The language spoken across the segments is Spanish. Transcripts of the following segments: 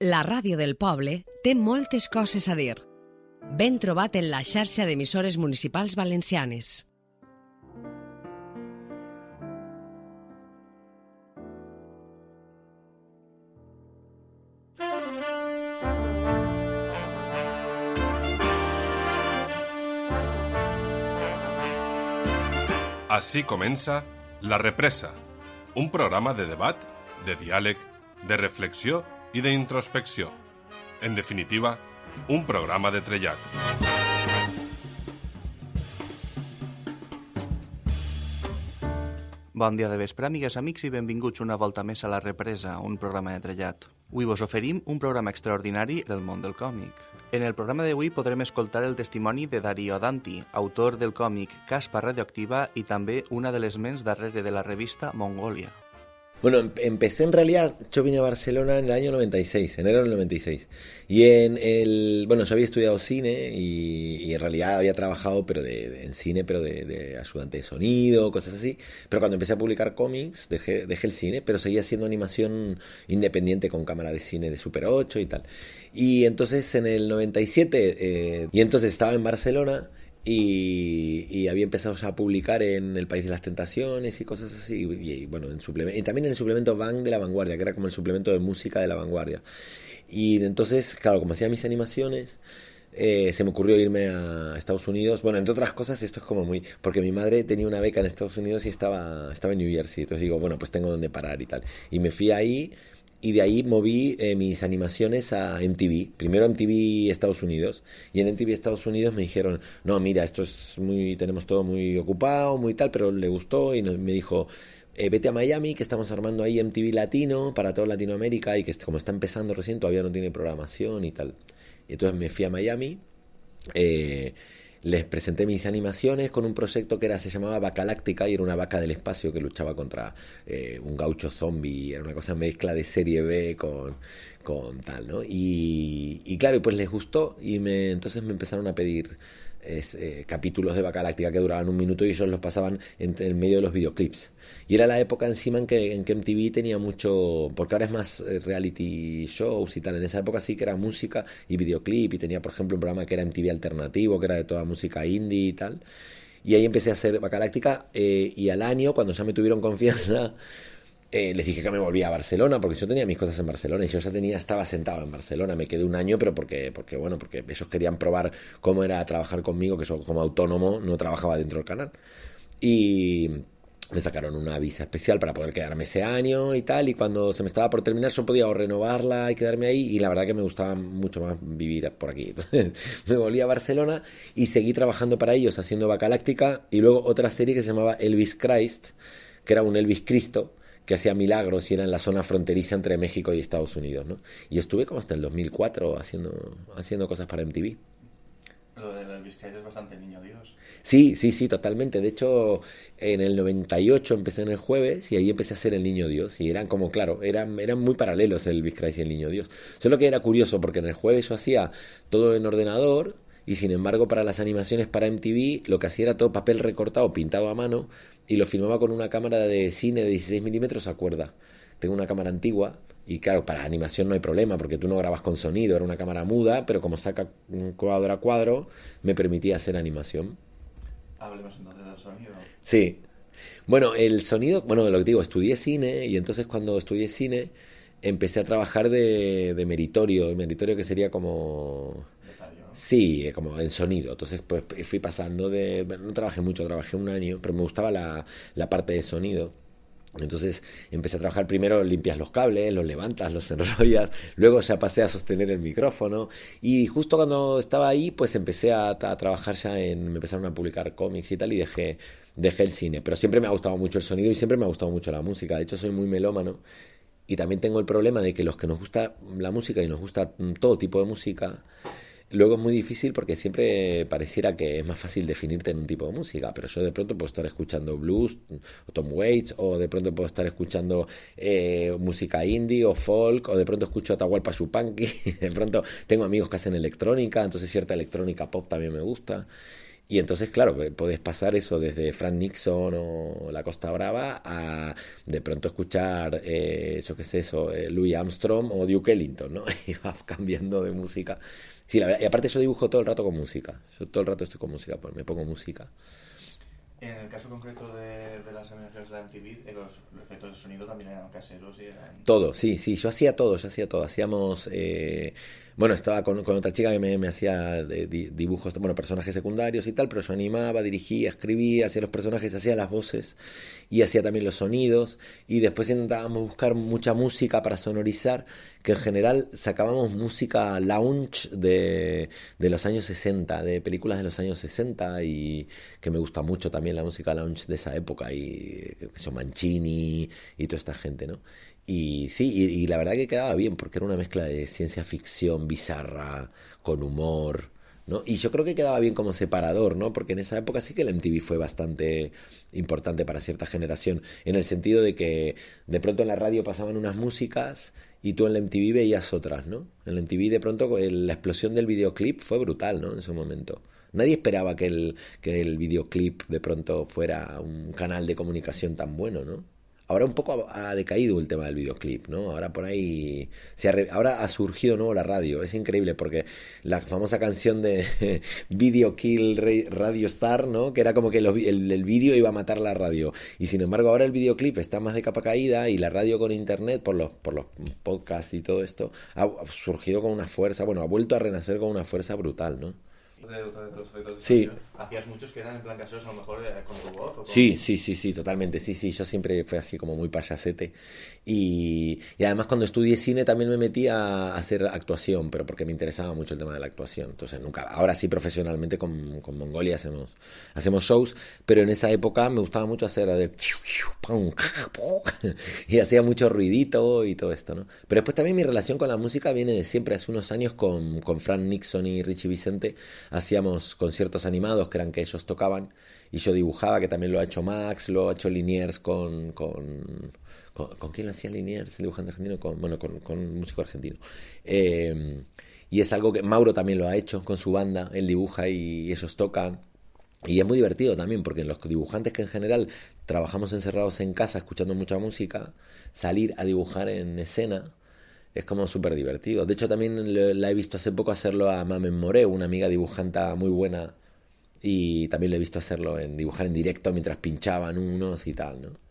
La ràdio del poble té moltes coses a dir. Ben trobat en la xarxa d'emissores municipals valencianes. Així comença La Represa, un programa de debat, de diàleg, de reflexió i d'introspecció. En definitiva, un programa de trellat. Bon dia de vespre, amigues, amics, i benvinguts una volta més a La Represa, un programa de trellat. Avui vos oferim un programa extraordinari del món del còmic. En el programa d'avui podrem escoltar el testimoni de Darío Danti, autor del còmic Caspa Radioactiva i també una de les ments darrere de la revista Mongolia. Bueno, em- empecé en realidad, yo vine a Barcelona en el año 96, enero del 96. Y en el, bueno, yo había estudiado cine y, y en realidad había trabajado pero de, de- en cine, pero de, de ayudante de sonido, cosas así. Pero cuando empecé a publicar cómics, dejé, dejé el cine, pero seguía haciendo animación independiente con cámara de cine de Super 8 y tal. Y entonces en el 97, eh, y entonces estaba en Barcelona y, y había empezado a publicar en El País de las Tentaciones y cosas así. Y, y, bueno, en suplemento, y también en el suplemento Bang de la Vanguardia, que era como el suplemento de música de la Vanguardia. Y entonces, claro, como hacía mis animaciones, eh, se me ocurrió irme a Estados Unidos. Bueno, entre otras cosas, esto es como muy. Porque mi madre tenía una beca en Estados Unidos y estaba, estaba en New Jersey. Entonces digo, bueno, pues tengo donde parar y tal. Y me fui ahí. Y de ahí moví eh, mis animaciones a MTV. Primero MTV Estados Unidos. Y en MTV Estados Unidos me dijeron, no, mira, esto es muy, tenemos todo muy ocupado, muy tal, pero le gustó y me dijo, eh, vete a Miami, que estamos armando ahí MTV Latino para toda Latinoamérica y que como está empezando recién todavía no tiene programación y tal. Y entonces me fui a Miami. eh, les presenté mis animaciones con un proyecto que era se llamaba Bacaláctica y era una vaca del espacio que luchaba contra eh, un gaucho zombie, era una cosa mezcla de serie B con, con tal, ¿no? Y, y claro, pues les gustó y me, entonces me empezaron a pedir es, eh, capítulos de Bacaláctica que duraban un minuto y ellos los pasaban en, en medio de los videoclips. Y era la época encima en que, en que MTV tenía mucho, porque ahora es más eh, reality shows y tal, en esa época sí que era música y videoclip y tenía por ejemplo un programa que era MTV alternativo, que era de toda música indie y tal. Y ahí empecé a hacer Bacaláctica eh, y al año, cuando ya me tuvieron confianza, eh, les dije que me volvía a Barcelona porque yo tenía mis cosas en Barcelona y yo ya tenía estaba sentado en Barcelona me quedé un año pero porque porque bueno porque ellos querían probar cómo era trabajar conmigo que yo como autónomo no trabajaba dentro del canal. Y me sacaron una visa especial para poder quedarme ese año y tal y cuando se me estaba por terminar yo podía renovarla y quedarme ahí y la verdad que me gustaba mucho más vivir por aquí. Me volví a Barcelona y seguí trabajando para ellos haciendo Bacaláctica y luego otra serie que se llamaba Elvis Christ que era un Elvis Cristo que hacía milagros y era en la zona fronteriza entre México y Estados Unidos, ¿no? Y estuve como hasta el 2004 haciendo, haciendo cosas para MTV. Lo del Elvis Christ es bastante niño Dios. Sí, sí, sí, totalmente. De hecho, en el 98 empecé en el jueves y ahí empecé a hacer el Niño Dios. Y eran como, claro, eran, eran muy paralelos el Elvis Christ y el Niño Dios. Solo que era curioso porque en el jueves yo hacía todo en ordenador y sin embargo para las animaciones para MTV lo que hacía era todo papel recortado, pintado a mano y lo filmaba con una cámara de cine de 16 milímetros a cuerda. Tengo una cámara antigua y claro, para animación no hay problema porque tú no grabas con sonido, era una cámara muda, pero como saca un cuadro a cuadro, me permitía hacer animación. Hablemos entonces del sonido. Sí. Bueno, el sonido, bueno, lo que digo, estudié cine y entonces cuando estudié cine empecé a trabajar de, de meritorio, meritorio que sería como... Sí, eh, como en sonido. Entonces, pues fui pasando de... no trabajé mucho, trabajé un año, pero me gustaba la, la parte de sonido. Entonces empecé a trabajar primero, limpias los cables, los levantas, los enrollas, luego ya pasé a sostener el micrófono y justo cuando estaba ahí pues empecé a, a trabajar ya en, me empezaron a publicar cómics y tal y dejé, dejé el cine, pero siempre me ha gustado mucho el sonido y siempre me ha gustado mucho la música, de hecho soy muy melómano y también tengo el problema de que los que nos gusta la música y nos gusta mm, todo tipo de música, Luego es muy difícil porque siempre pareciera que es más fácil definirte en un tipo de música, pero yo de pronto puedo estar escuchando blues o Tom Waits, o de pronto puedo estar escuchando eh, música indie o folk, o de pronto escucho Atahualpa Yupanqui, de pronto tengo amigos que hacen electrónica, entonces cierta electrónica pop también me gusta. Y entonces, claro, podés pasar eso desde Frank Nixon o La Costa Brava a de pronto escuchar, eh, yo qué sé, eso, eh, Louis Armstrong o Duke Ellington, ¿no? Y vas cambiando de música. Sí, la verdad, y aparte yo dibujo todo el rato con música. Yo todo el rato estoy con música, pues me pongo música. En el caso concreto de, las animaciones de la MTV, los, efectos de sonido también eran caseros y eran... Todo, sí, sí, yo hacía todo, yo hacía todo. Hacíamos... Eh, bueno, estaba con, otra chica que me, hacía dibujos, bueno, personajes secundarios y tal, pero yo animaba, dirigía, escribía, hacía los personajes, hacía las voces y hacía también los sonidos. Y después intentábamos buscar mucha música para sonorizar, que en general sacábamos música lounge de, de los años 60, de películas de los años 60 y que me gusta mucho también la música lounge de esa época y que son Mancini y toda esta gente, ¿no? Y sí, y, la verdad que quedaba bien, porque era una mezcla de ciencia ficción bizarra, con humor, ¿no? Y yo creo que quedaba bien como separador, ¿no? Porque en esa época sí que el MTV fue bastante importante para cierta generación, en el sentido de que de pronto en la radio pasaban unas músicas y tú en el MTV veías otras, ¿no? En el MTV de pronto la explosión del videoclip fue brutal, ¿no? En su momento. Nadie esperaba que el, que el videoclip de pronto fuera un canal de comunicación tan bueno, ¿no? Ahora un poco ha, decaído el tema del videoclip, ¿no? Ahora por ahí. Se ha, ahora ha surgido nuevo la radio. Es increíble porque la famosa canción de Video Kill Radio Star, ¿no? Que era como que el, el vídeo iba a matar la radio. Y sin embargo, ahora el videoclip está más de capa caída y la radio con internet, por los, por los podcasts y todo esto, ha surgido con una fuerza, bueno, ha vuelto a renacer con una fuerza brutal, ¿no? sí. ¿Hacías muchos que eran en plan caseros a lo mejor eh, con tu voz? Sí, sí, sí, sí, totalmente. Sí, sí, yo siempre fui así como muy payasete. Y, y, además cuando estudié cine también me metí a hacer actuación, pero porque me interesaba mucho el tema de la actuación. Entonces nunca, ahora sí profesionalmente con, con Mongolia hacemos, hacemos shows, pero en esa época me gustaba mucho hacer de... y hacía mucho ruidito y todo esto, ¿no? Pero después también mi relación con la música viene de siempre, hace unos años con, con Frank Nixon y Richie Vicente hacíamos conciertos animados que eran que ellos tocaban y yo dibujaba, que también lo ha hecho Max, lo ha hecho Liniers con... ¿Con, con, quién lo hacía Liniers, el dibujante argentino? Con, bueno, con, un músico argentino. Eh, y es algo que Mauro también lo ha hecho con su banda, él dibuja y ellos tocan. Y es muy divertido también, porque los dibujantes que en general trabajamos encerrados en casa escuchando mucha música, salir a dibujar en escena es como súper divertido. De hecho, también la he visto hace poco hacerlo a Mamen More, una amiga dibujanta muy buena. Y también le he visto hacerlo en dibujar en directo mientras pinchaban unos y tal, ¿no?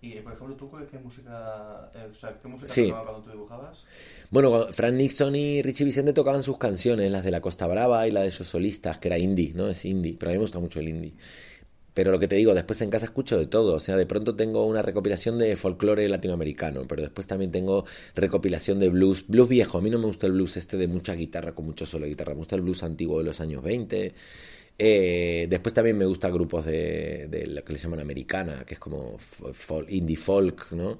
Y, por ejemplo, ¿tú qué música, eh, o sea, qué música tocaba cuando tú dibujabas? Bueno, Frank Nixon y Richie Vicente tocaban sus canciones, las de La Costa Brava y la de ellos solistas, que era indie, ¿no? Es indie, pero a mí me gusta mucho el indie. Pero lo que te digo, después en casa escucho de todo. O sea, de pronto tengo una recopilación de folclore latinoamericano, pero después también tengo recopilación de blues. Blues viejo. A mí no me gusta el blues este de mucha guitarra, con mucho solo guitarra. Me gusta el blues antiguo de los años 20. Eh, después también me gusta grupos de, de, lo que le llaman americana, que es como indie folk, ¿no?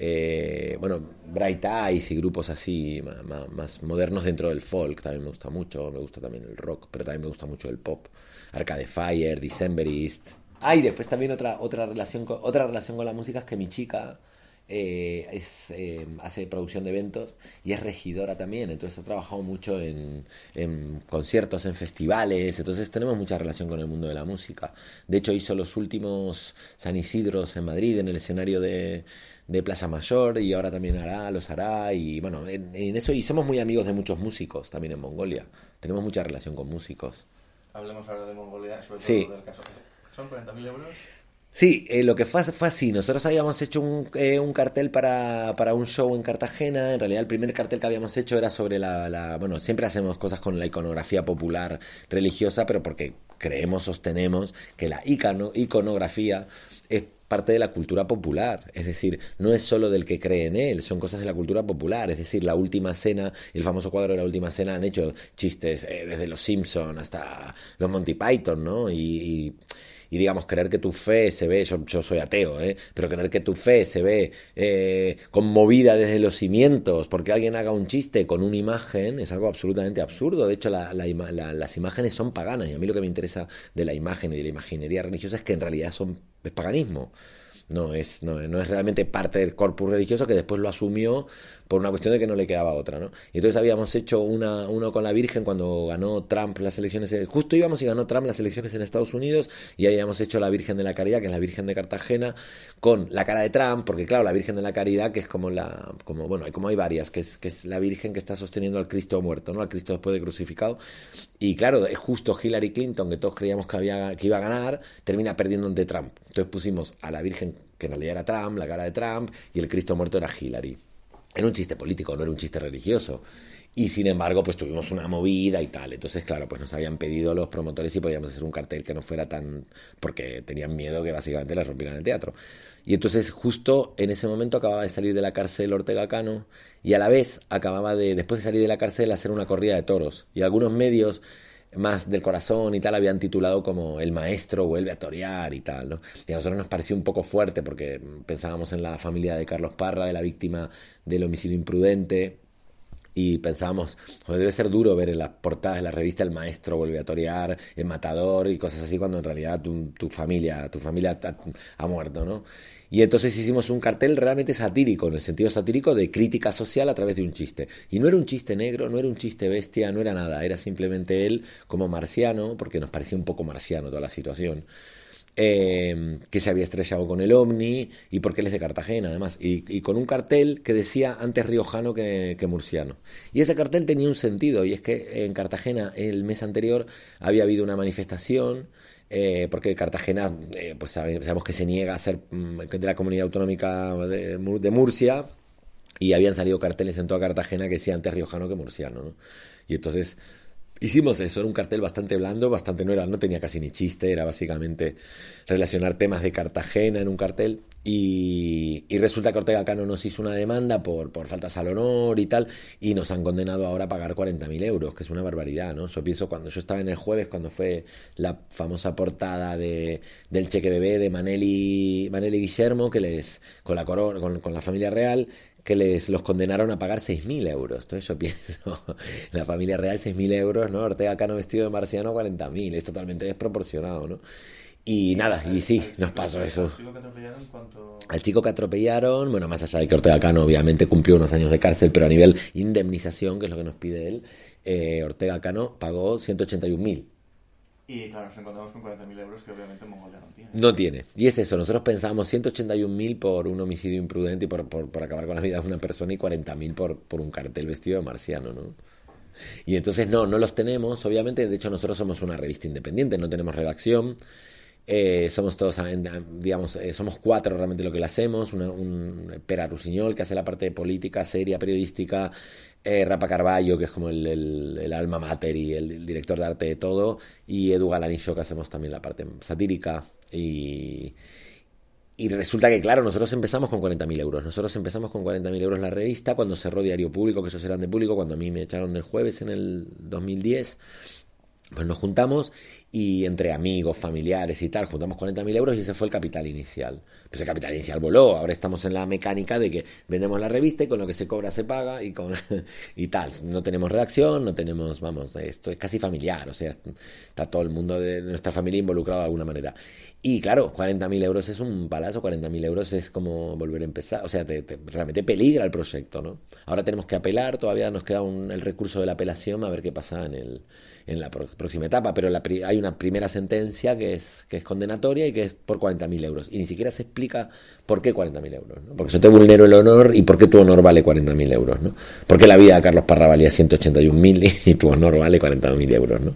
Eh, bueno, Bright Eyes y grupos así más, modernos dentro del folk también me gusta mucho. Me gusta también el rock, pero también me gusta mucho el pop. Arcade Fire, Decemberist. Ah, después también otra, otra, relación, con, otra relación con la música es que mi chica eh, es, eh, hace producción de eventos y es regidora también, entonces ha trabajado mucho en, en, conciertos, en festivales, entonces tenemos mucha relación con el mundo de la música. De hecho hizo los últimos San Isidros en Madrid en el escenario de, de Plaza Mayor y ahora también hará, los hará y bueno, en, en eso y somos muy amigos de muchos músicos también en Mongolia, tenemos mucha relación con músicos. Hablemos ahora de Mongolia, sobre todo del caso. ¿Son 40.000 euros? Sí, eh, lo que fue, fue, así. Nosotros habíamos hecho un, eh, un cartel para, para, un show en Cartagena. En realidad, el primer cartel que habíamos hecho era sobre la, la, Bueno, siempre hacemos cosas con la iconografía popular religiosa, pero porque creemos, sostenemos que la icono, iconografía es parte de la cultura popular, es decir, no es solo del que cree en él, son cosas de la cultura popular, es decir, la última cena, el famoso cuadro de la última cena han hecho chistes eh, desde los Simpson hasta los Monty Python, ¿no? Y, y, digamos, creer que tu fe se ve, yo, yo soy ateo, ¿eh? pero creer que tu fe se ve eh, conmovida desde los cimientos porque alguien haga un chiste con una imagen es algo absolutamente absurdo. De hecho, la, las imágenes son paganas y a mí lo que me interesa de la imagen y de la imaginería religiosa es que en realidad son es paganismo. no es, no, no es realmente parte del corpus religioso que después lo asumió por una cuestión de que no le quedaba otra, ¿no? Y entonces habíamos hecho una, uno con la Virgen cuando ganó Trump las elecciones, justo íbamos y ganó Trump las elecciones en Estados Unidos y habíamos hecho la Virgen de la Caridad, que es la Virgen de Cartagena, con la cara de Trump, porque claro, la Virgen de la Caridad, que es como la, como, bueno, como hay varias, que es, que es la Virgen que está sosteniendo al Cristo muerto, ¿no? Al Cristo después de crucificado. Y claro, es justo Hillary Clinton, que todos creíamos que, había, que iba a ganar, termina perdiendo ante Trump. Entonces pusimos a la Virgen, que en realidad era Trump, la cara de Trump, y el Cristo muerto era Hillary. Era un chiste político, no era un chiste religioso. Y sin embargo, pues tuvimos una movida y tal. Entonces, claro, pues nos habían pedido los promotores si podíamos hacer un cartel que no fuera tan... porque tenían miedo que básicamente les rompieran el teatro. Y entonces justo en ese momento acababa de salir de la cárcel Ortega Cano y a la vez acababa de, después de salir de la cárcel, hacer una corrida de toros. Y algunos medios más del corazón y tal habían titulado como El maestro vuelve a torear y tal, ¿no? Y a nosotros nos pareció un poco fuerte porque pensábamos en la familia de Carlos Parra, de la víctima del homicidio imprudente, y pensábamos, debe ser duro ver en las portadas de la revista El maestro vuelve a torear, El matador y cosas así, cuando en realidad tu, tu familia, tu familia ha muerto, ¿no? Y entonces hicimos un cartel realmente satírico, en el sentido satírico de crítica social a través de un chiste. Y no era un chiste negro, no era un chiste bestia, no era nada, era simplemente él como marciano, porque nos parecía un poco marciano toda la situación. Eh, que se había estrellado con el ovni y porque él es de Cartagena además, y, con un cartel que decía antes riojano que, que, murciano. Y ese cartel tenía un sentido, y es que en Cartagena el mes anterior había habido una manifestación eh, porque Cartagena, eh, pues sabemos que se niega a ser mm, de la comunidad autonómica de, Murcia, y habían salido carteles en toda Cartagena que decían antes riojano que murciano, ¿no? Y entonces hicimos eso, era un cartel bastante blando, bastante no era, no tenía casi ni chiste, era básicamente relacionar temas de Cartagena en un cartel, y, resulta que Ortega Cano nos hizo una demanda por, por faltas al honor y tal, y nos han condenado ahora a pagar 40.000 euros, que es una barbaridad, ¿no? Yo pienso cuando yo estaba en el jueves, cuando fue la famosa portada de, del cheque bebé de Maneli, Maneli Guillermo, que les, con la corona, con, con la familia real, que les los condenaron a pagar 6.000 euros. Entonces yo pienso, la familia real 6.000 euros, ¿no? Ortega Cano vestido de marciano 40.000, es totalmente desproporcionado, ¿no? Y nada, y sí, nos pasó eso. ¿Al chico que atropellaron cuánto? Al chico que atropellaron, bueno, más allá de que Ortega Cano obviamente cumplió unos años de cárcel, pero a nivel indemnización, que es lo que nos pide él, eh, Ortega Cano pagó 181.000. Y claro, nos encontramos con 40.000 euros que obviamente Mongolia no tiene. No tiene. Y es eso, nosotros pensábamos 181.000 por un homicidio imprudente y por, por, acabar con la vida de una persona y 40.000 por, por un cartel vestido de marciano, ¿no? Y entonces no, no los tenemos, obviamente, de hecho nosotros somos una revista independiente, no tenemos redacción. Eh, somos todos, digamos, eh, somos cuatro realmente lo que le hacemos. un Pera Rusiñol, que hace la parte de política, seria, periodística. Eh, Rapa Carballo, que es como el, alma mater y el, director de arte de todo. Y Edu Galanillo, que hacemos también la parte satírica. Y, y resulta que, claro, nosotros empezamos con 40.000 euros. Nosotros empezamos con 40.000 euros la revista cuando cerró Diario Público, que ellos eran de público, cuando a mí me echaron del jueves en el 2010. Pues nos juntamos y entre amigos, familiares y tal, juntamos 40.000 euros y ese fue el capital inicial. Pues el capital inicial voló, ahora estamos en la mecánica de que vendemos la revista y con lo que se cobra se paga y, con, y tal. No tenemos redacción, no tenemos, vamos, esto es casi familiar, o sea, está todo el mundo de nuestra familia involucrado de alguna manera. Y claro, 40.000 euros es un palazo, 40.000 euros es como volver a empezar, o sea, te, realmente peligra el proyecto, ¿no? Ahora tenemos que apelar, todavía nos queda un, el recurso de la apelación a ver qué pasa en el en la próxima etapa, pero la, hay una primera sentencia que es, que es condenatoria y que es por 40.000 euros. Y ni siquiera se explica por qué 40.000 euros. ¿no? Porque yo te vulnero el honor y por qué tu honor vale 40.000 euros. ¿no? Porque la vida de Carlos Parra valía 181.000 y, y tu honor vale 40.000 euros. ¿no?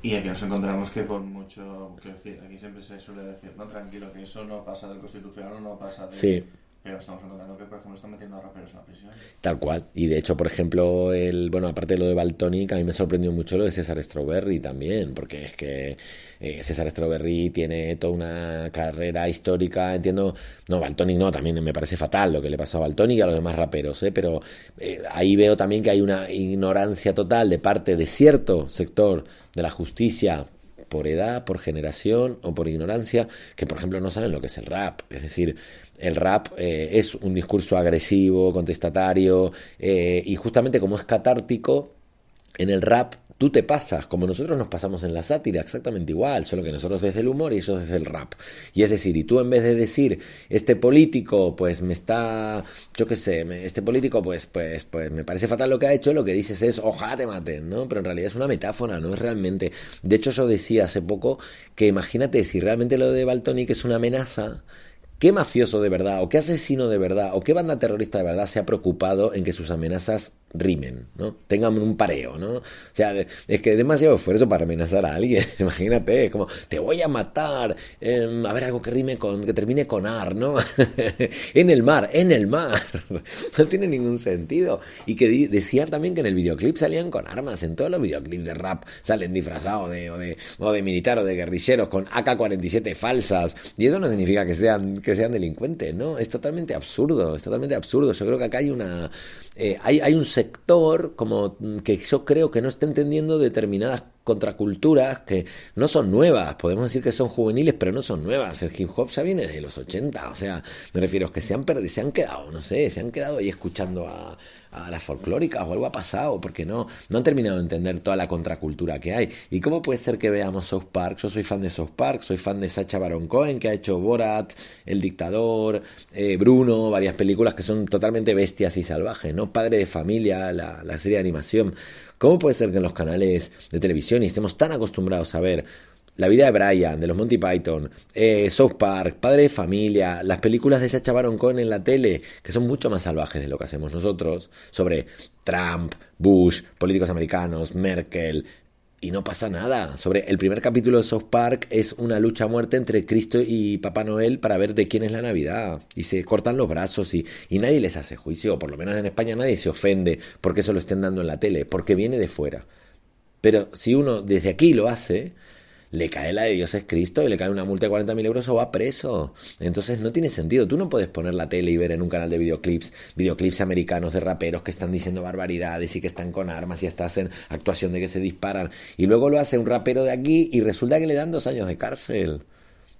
Y aquí nos encontramos que por mucho, quiero decir, aquí siempre se suele decir, no, tranquilo, que eso no pasa del constitucional no pasa de... Sí. Pero estamos encontrando que, por ejemplo, están metiendo a raperos en la prisión. Tal cual. Y de hecho, por ejemplo, el bueno, aparte de lo de Baltonic, a mí me sorprendió mucho lo de César Strawberry también, porque es que eh, César Strawberry tiene toda una carrera histórica, entiendo, no, Baltonic no, también me parece fatal lo que le pasó a Baltonic y a los demás raperos, ¿eh? pero eh, ahí veo también que hay una ignorancia total de parte de cierto sector de la justicia por edad, por generación o por ignorancia, que por ejemplo no saben lo que es el rap. Es decir, el rap eh, es un discurso agresivo, contestatario, eh, y justamente como es catártico, en el rap tú te pasas, como nosotros nos pasamos en la sátira, exactamente igual, solo que nosotros desde el humor y ellos desde el rap. Y es decir, y tú en vez de decir, este político, pues me está, yo qué sé, este político, pues, pues, pues me parece fatal lo que ha hecho, lo que dices es, ojalá te maten, ¿no? Pero en realidad es una metáfora, no es realmente. De hecho, yo decía hace poco que imagínate si realmente lo de Baltonic es una amenaza, ¿Qué mafioso de verdad, o qué asesino de verdad, o qué banda terrorista de verdad se ha preocupado en que sus amenazas rimen, ¿no? Tengan un pareo, ¿no? O sea, es que demasiado esfuerzo para amenazar a alguien, imagínate, es como, te voy a matar, em, a ver algo que rime con, que termine con ar, ¿no? en el mar, en el mar, no tiene ningún sentido. Y que decían también que en el videoclip salían con armas, en todos los videoclips de rap salen disfrazados de, o, de, o de militar o de guerrilleros con AK-47 falsas, y eso no significa que sean, que sean delincuentes, ¿no? Es totalmente absurdo, es totalmente absurdo. Yo creo que acá hay una eh, hay, hay, un sector como que yo creo que no está entendiendo determinadas contraculturas que no son nuevas, podemos decir que son juveniles, pero no son nuevas. El hip hop ya viene desde los 80, o sea, me refiero a que se han perdido, se han quedado, no sé, se han quedado ahí escuchando a, a las folclóricas o algo ha pasado, porque no, no han terminado de entender toda la contracultura que hay. ¿Y cómo puede ser que veamos South Park? Yo soy fan de South Park, soy fan de Sacha Baron Cohen, que ha hecho Borat, El Dictador, eh, Bruno, varias películas que son totalmente bestias y salvajes, ¿no? Padre de familia, la, la serie de animación. ¿Cómo puede ser que en los canales de televisión y estemos tan acostumbrados a ver la vida de Brian, de los Monty Python, eh, South Park, Padre de Familia, las películas de Sacha Baron Cohen en la tele, que son mucho más salvajes de lo que hacemos nosotros, sobre Trump, Bush, políticos americanos, Merkel, y no pasa nada. Sobre el primer capítulo de South Park es una lucha a muerte entre Cristo y Papá Noel para ver de quién es la Navidad. Y se cortan los brazos y, y nadie les hace juicio. O por lo menos en España nadie se ofende porque eso lo estén dando en la tele, porque viene de fuera. Pero si uno desde aquí lo hace, le cae la de Dios es Cristo y le cae una multa de 40.000 euros o va preso. Entonces no tiene sentido. Tú no puedes poner la tele y ver en un canal de videoclips, videoclips americanos de raperos que están diciendo barbaridades y que están con armas y hasta hacen actuación de que se disparan. Y luego lo hace un rapero de aquí y resulta que le dan dos años de cárcel.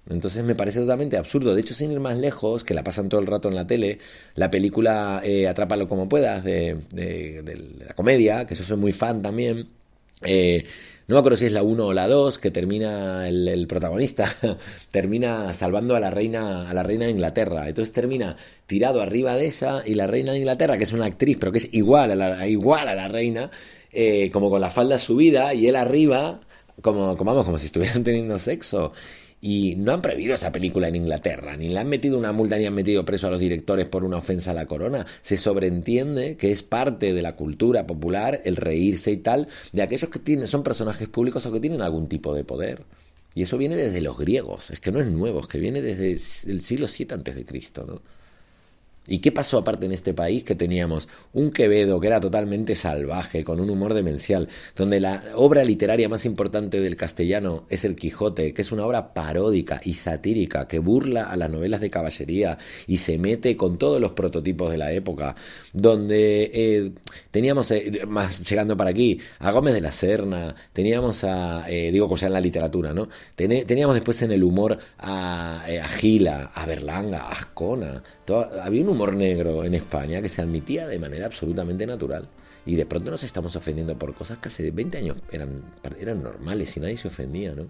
Entonces me parece totalmente absurdo. De hecho, sin ir más lejos, que la pasan todo el rato en la tele, la película eh, Atrápalo como puedas, de, de, la comedia, que yo soy muy fan también, eh, no me acuerdo si es la 1 o la 2, que termina el, protagonista, termina salvando a la reina, a la reina de Inglaterra. Entonces termina tirado arriba de ella y la reina de Inglaterra, que es una actriz, pero que es igual a la, igual a la reina, eh, como con la falda subida y él arriba, como, como, vamos, como si estuvieran teniendo sexo. Y no han prohibido esa película en Inglaterra, ni le han metido una multa ni han metido preso a los directores por una ofensa a la corona. Se sobreentiende que es parte de la cultura popular el reírse y tal de aquellos que tienen, son personajes públicos o que tienen algún tipo de poder. Y eso viene desde los griegos, es que no es nuevo, es que viene desde el siglo VII antes de Cristo, ¿no? ¿Y qué pasó aparte en este país? Que teníamos un Quevedo que era totalmente salvaje, con un humor demencial, donde la obra literaria más importante del castellano es El Quijote, que es una obra paródica y satírica que burla a las novelas de caballería y se mete con todos los prototipos de la época, donde eh, teníamos, eh, más llegando para aquí, a Gómez de la Serna, teníamos a, eh, digo, cosa en la literatura, ¿no? teníamos después en el humor a, a Gila, a Berlanga, a Ascona, había un humor negro en España que se admitía de manera absolutamente natural. Y de pronto nos estamos ofendiendo por cosas que hace 20 años eran, eran normales y nadie se ofendía, ¿no?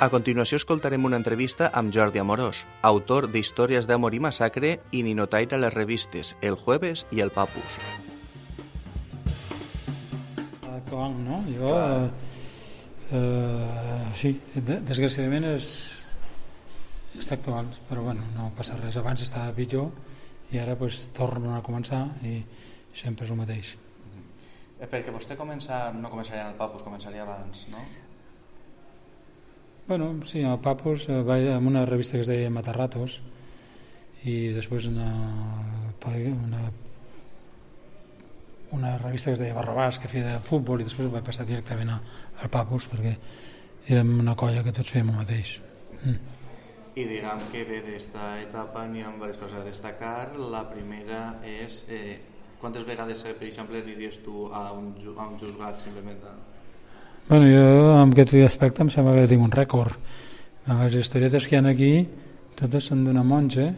A continuació escoltarem una entrevista amb Jordi Amorós, autor d'Històries d'amor i massacre i Ninotaire a les revistes El Jueves i El Papus. Actual, no? Jo, eh, eh, sí, desgraciadament és, està actual, però bueno, no passa res. Abans estava pitjor i ara pues, torno a començar i sempre és el mateix. Eh, perquè vostè comença, no començaria al Papus, començaria abans, no? Bueno, sí, al Papus eh, va amb una revista que es deia Matarratos i després una, una una revista que es deia Barrabàs que feia de futbol i després vaig passar directament al Papus perquè érem una colla que tots fèiem el mateix. Mm. I diguem que bé d'esta etapa n'hi ha diverses coses a destacar. La primera és eh, quantes vegades, eh, per exemple, aniries tu a un, a un juzgat simplement? A... Bueno, jo en aquest aspecte em sembla que tinc un rècord. Les historietes que hi ha aquí totes són d'una monja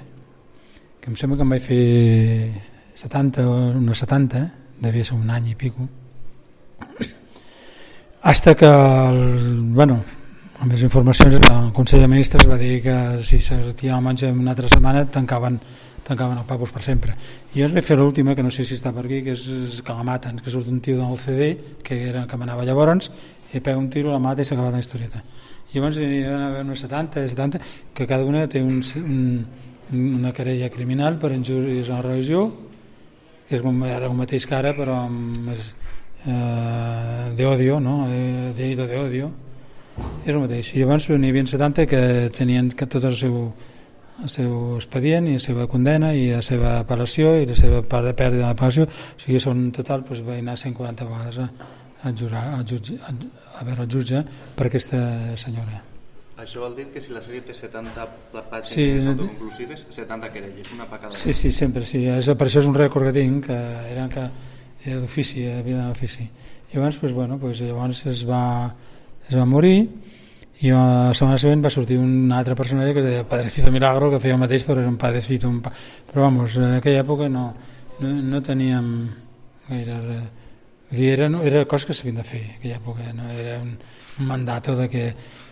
que em sembla que em vaig fer 70 o unes 70, devia ser un any i pico. hasta que el, bueno, amb les informacions el Consell de Ministres va dir que si se retirava menys una altra setmana tancaven, tancaven el Papus per sempre. I jo es vaig fer l'última, que no sé si està per aquí que és, que la maten, que surt un tio del CD que era que manava llavors i pega un tiro, la mata i s'ha acabat la historieta. I llavors hi va haver unes 70, 70 que cada una té un, un, una querella criminal per injúries a la religió que és era el mateix que ara però amb més, eh, d'odio no? Eh, delito d'odio és el mateix i llavors n'hi havia 70 que tenien que tot el seu el seu expedient i la seva condena i la seva apel·lació i la seva pèrdua de l'apel·lació o sigui, són en total doncs, va anar 140 vegades a, a, jurar, a, jutge, a, a veure el jutge per aquesta senyora això vol dir que si la sèrie té 70 pàgines sí, autoconclusives, 70 querelles, una per cada Sí, sí, sempre, sí. És, per això és un rècord que tinc, que era, que era d'ofici, havia d'anar d'ofici. I llavors, pues, bueno, pues, llavors es va, es va morir i la setmana següent va sortir un altre personatge que es deia Padrecito Milagro que feia el mateix però era un Padrecito un pa... però vamos, en aquella època no, no, no teníem gaire dir, era, no, era cosa que s'havien de fer en aquella època, no? era un, un mandat de que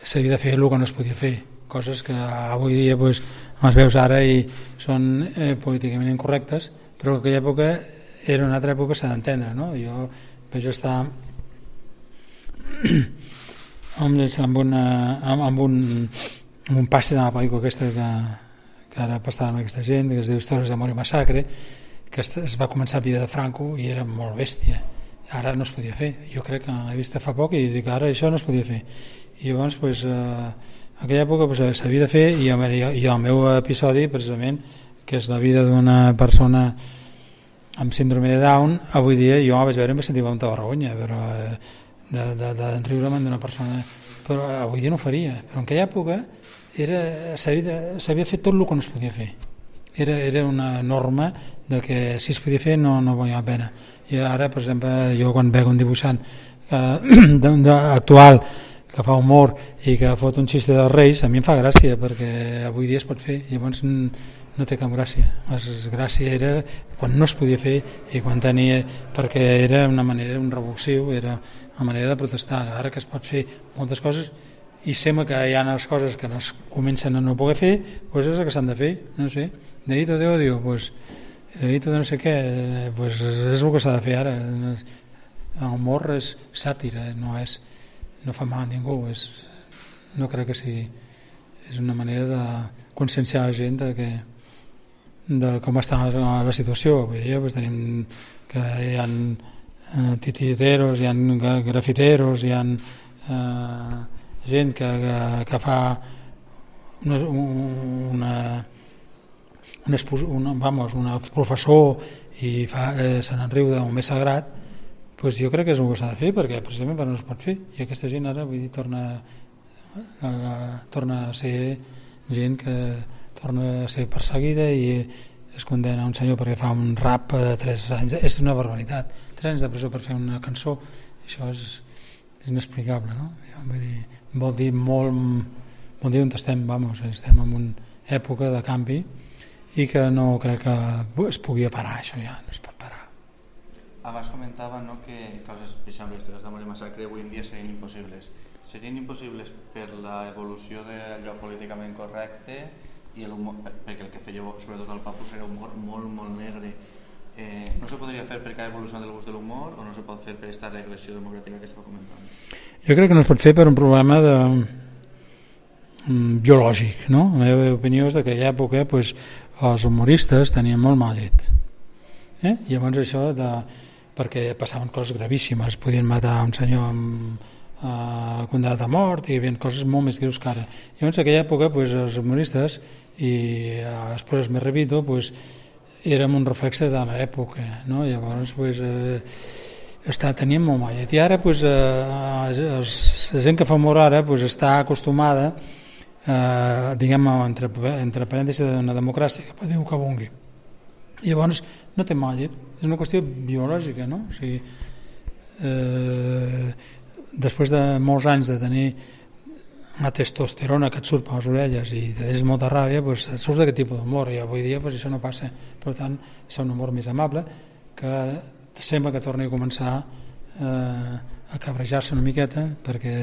s'havia de fer el que no es podia fer coses que avui dia pues, les veus ara i són eh, políticament incorrectes però en aquella època era una altra època s'ha d'entendre no? jo vaig estar amb, amb, una, amb, amb, un, amb un passe de la pel·lícula aquesta que, que ara passava amb aquesta gent que es diu Històries d'amor i massacre que es va començar a vida de Franco i era molt bèstia. Ara no es podia fer. Jo crec que he vist fa poc i dic ara això no es podia fer. I llavors pues, eh, en aquella època pues, s'havia de fer i, i el meu episodi precisament que és la vida d'una persona amb síndrome de Down avui dia jo vaig veure i em vaig sentir molta vergonya però eh, de, de, de d'una persona però avui dia no ho faria però en aquella època s'havia fet tot el que no es podia fer. Era, era una norma de que si es podia fer no, no valia la pena. I ara per exemple jo quan veig un dibuixant eh, actual que fa humor i que fot un xiste dels reis a mi em fa gràcia perquè avui dia es pot fer. Llavors no té cap gràcia. La gràcia era quan no es podia fer i quan tenia perquè era una manera, un revulsiu era una manera de protestar. Ara que es pot fer moltes coses i sembla que hi ha les coses que no es comencen a no poder fer doncs és el que s'han de fer no sé, delito de odio pues, delito de no sé què pues és el que s'ha de fer ara. El humor és sàtira no, és, no fa mal a ningú és, no crec que sigui és una manera de conscienciar la gent de que de com està la, la situació. Vull dir, pues tenim que hi ha eh, tititeros hi ha grafiteros hi ha eh, gent que, que, que fa una, una, un una, vamos, una professor i fa, eh, se n'enriu d'un més sagrat pues jo crec que és el que s'ha de fer perquè precisament no es pot fer. I aquesta gent ara vull dir, torna, a, a, torna a ser gent que torna a ser perseguida i es condena un senyor perquè fa un rap de 3 anys és una barbaritat 3 anys de presó per fer una cançó això és, és inexplicable no? Vull dir, vol dir molt vol dir on estem, vamos, estem en una època de canvi i que no crec que es pugui parar això ja, no es pot parar Abans comentava no, que coses, per exemple, històries d'amor massacre avui en dia serien impossibles. Serien impossibles per l'evolució d'allò políticament correcte i humor, perquè el que feia sobretot el Papus era humor molt, molt negre eh, no se podria fer per cada evolució del gust de l'humor o no se pot fer per aquesta regressió democràtica que estava comentant? Jo crec que no es pot fer per un problema de, um, biològic no? la meva opinió és que aquella època pues, els humoristes tenien molt mal llet eh? llavors això de, perquè passaven coses gravíssimes podien matar un senyor amb eh, condenat a mort i hi havia coses molt més greus que ara llavors en aquella època pues, els humoristes i després me repito pues, érem un reflexe de l'època no? llavors pues, eh, està, teníem molt mal i ara pues, eh, la gent que fa humor ara pues, està acostumada eh, diguem entre, entre parèntesis d'una democràcia que pot dir el que vulgui llavors no té mal llet és una qüestió biològica no? o sigui, eh, després de molts anys de tenir una testosterona que et surt per les orelles i tens molta ràbia, doncs surts d'aquest tipus d'humor i avui dia doncs, això no passa. Per tant, és un humor més amable que sembla que torni a començar eh, a cabrejar-se una miqueta perquè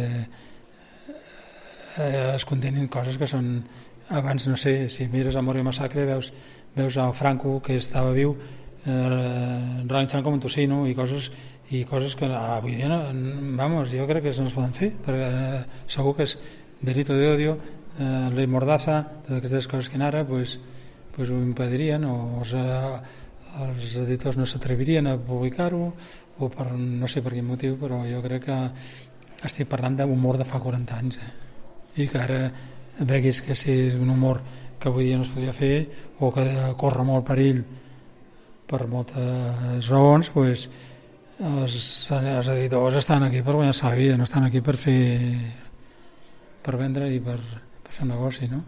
eh, es contenen coses que són abans no sé, si mires Amor i Massacre veus, veus a Franco que estava viu eh, relanxant com un tocino i coses i coses que avui dia no, vamos, jo crec que no es poden fer perquè eh, segur que és delito de odio eh, ley mordaza totes aquestes coses que ara pues, pues ho impedirien o els, eh, els editors no s'atrevirien a publicar-ho o per no sé per quin motiu però jo crec que estic parlant d'humor de fa 40 anys eh? i que ara veguis que si és un humor que avui dia no es podria fer o que corre molt perill per moltes raons pues, els, els editors estan aquí per guanyar-se la vida no estan aquí per fer per vendre i per, per fer negoci no?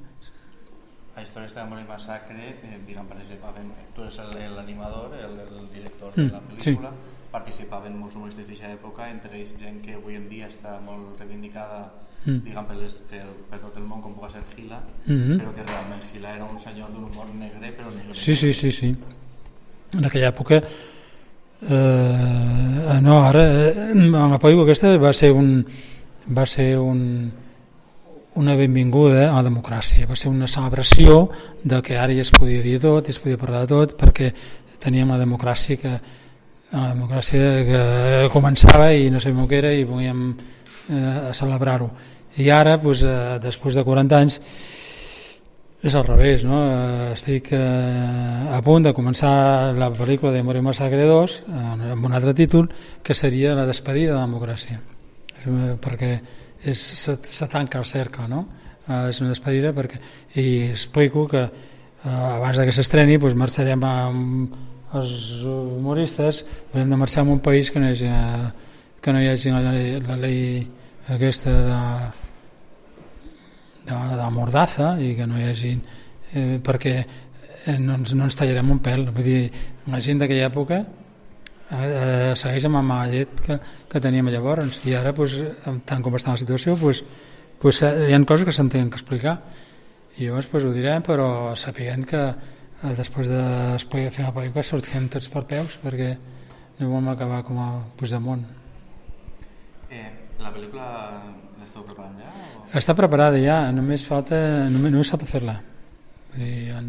a Històries d'Amor i Massacre eh, diguem, participaven, tu eres l'animador el, el director de la Mm, pel·lícula sí. participaven molts humoristes d'aquesta època entre ells gent que avui en dia està molt reivindicada Mm. diguem, per, les, per, per tot el món com pugui ser Gila Mhm. però que realment Gila era un senyor d'un humor negre però negre Sí, sí, sí, sí. En aquella època eh, no, ara eh, en la pel·lícula aquesta va ser un va ser un una benvinguda a la democràcia, va ser una celebració de que ara ja es podia dir tot, ja es podia parlar de tot, perquè teníem la democràcia que la democràcia que començava i no sabíem què era i volíem eh, celebrar-ho. I ara, doncs, eh, després de 40 anys, és al revés, no? Eh, Estic eh, a punt de començar la pel·lícula de Morir Massacre 2 eh, amb un altre títol que seria la despedida de la democràcia eh, perquè és, se, se tanca el cercle no? eh, és una despedida perquè i explico que eh, abans que s'estreni doncs marxarem amb els humoristes haurem de marxar a un país que no hi hagi, eh, que no hi hagi la, llei- la llei aquesta de de, de mordaza i que no hi hagi eh, perquè eh, no, ens, no ens tallarem un pèl vull dir, la gent d'aquella època eh, eh, segueix amb la llet que, que teníem llavors i ara pues, tant com està la situació pues, pues, eh, hi ha coses que s'han tenen que explicar i llavors pues, ho direm però sapiguem que eh, després de fer la pel·lícula sortirem tots per peus perquè no vam acabar com a Puigdemont eh, la pel·lícula l'esteu preparant ja? O... Està preparada ja, només falta, només, només falta fer-la. Hi ha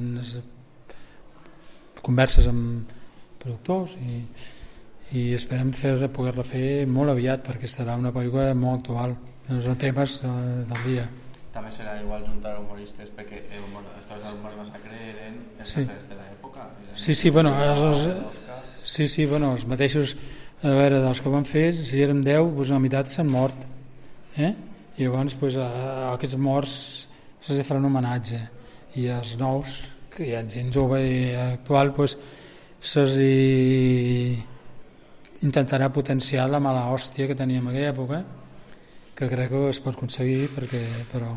converses amb productors i, i esperem fer poder-la fer molt aviat perquè serà una pel·lícula molt actual. Els temes de, del dia. també serà igual juntar humoristes perquè el humor, històries del humor massacre eren els Sí. de l'època Sí, sí, bueno, els, els, sí, sí, bueno, els mateixos, a veure, dels que van fer, si érem 10, doncs la meitat s'han mort. Eh? I llavors, doncs, a, a aquests morts se'ls farà un homenatge. I els nous, que hi ha gent jove i actual, doncs, se'ls hi intentarà potenciar la mala hòstia que teníem en aquella època, que crec que es pot aconseguir, perquè, però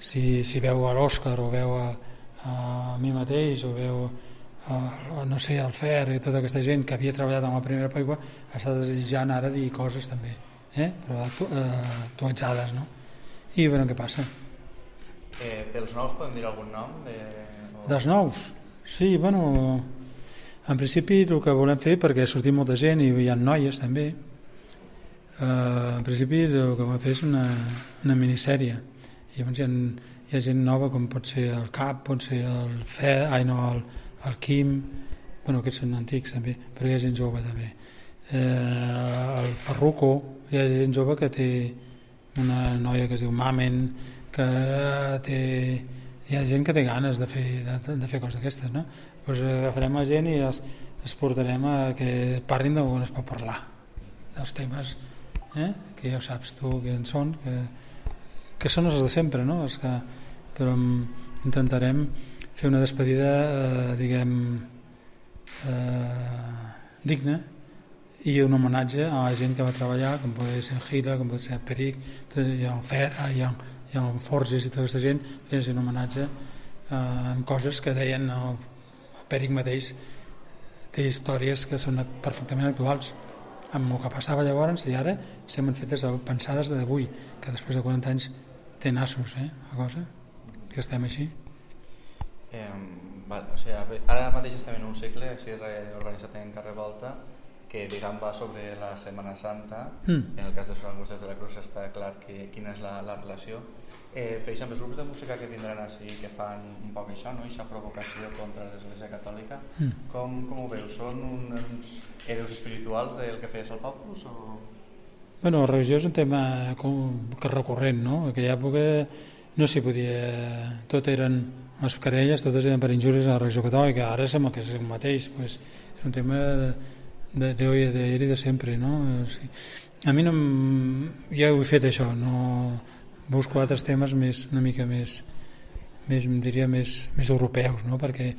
si, si veu a l'Òscar o veu a, a mi mateix o veu a, no sé, al Fer i tota aquesta gent que havia treballat en la primera pel·lícula està desitjant ara dir coses també eh? però actu eh, actualitzades no? i veurem què passa eh, dels nous podem dir algun nom de... o... dels nous sí, bueno en principi el que volem fer perquè ha sortit molta gent i hi ha noies també eh, en principi el que volem fer és una, una minissèrie i llavors hi ha, hi ha gent nova com pot ser el Cap, pot ser el Fe, ai no, el, el Quim bueno, aquests són antics també però hi ha gent jove també. Eh, el Ferruco hi ha gent jove que té una noia que es diu Mamen que té hi ha gent que té ganes de fer, de, de fer coses d'aquestes no? pues agafarem la gent i els, els portarem a que parlin d'on es pot parlar dels temes eh? que ja saps tu que en són que, que són els de sempre no? els que, però intentarem fer una despedida eh, diguem eh, digna i un homenatge a la gent que va treballar com pot ser Gira, com pot ser Peric hi ha un Fer, hi ha, ha un Forges i tota aquesta gent fent un homenatge eh, amb coses que deien el, el Peric mateix té històries que són perfectament actuals. Amb el que passava llavors i ara semblen fetes pensades d'avui que després de 40 anys té nassos eh, la cosa que estem així. Eh, val, o sigui, ara mateix estem en un cicle així reorganitzat en carrer Volta que diguem va sobre la Setmana Santa, Mm. en el cas de Son Angustes de la Cruz està clar que, quina és la, la relació. Eh, per exemple, els grups de música que vindran així, que fan un poc això, no? aquesta provocació contra l'Església Catòlica, Mm. com, com ho veus? Són un, uns héroes espirituals del que feies al Papus? O... Bueno, la religió és un tema com, que recurrent, no? En aquella època no s'hi podia... Tot eren les querelles, totes eren per injúries a la religió catòlica. Ara sembla que és el mateix, pues, és un tema de, de, de, de, de, i de sempre, no? Sigui, a mi no... Ja ho he fet això, no... Busco altres temes més, una mica més, més diria, més, més europeus, no? Perquè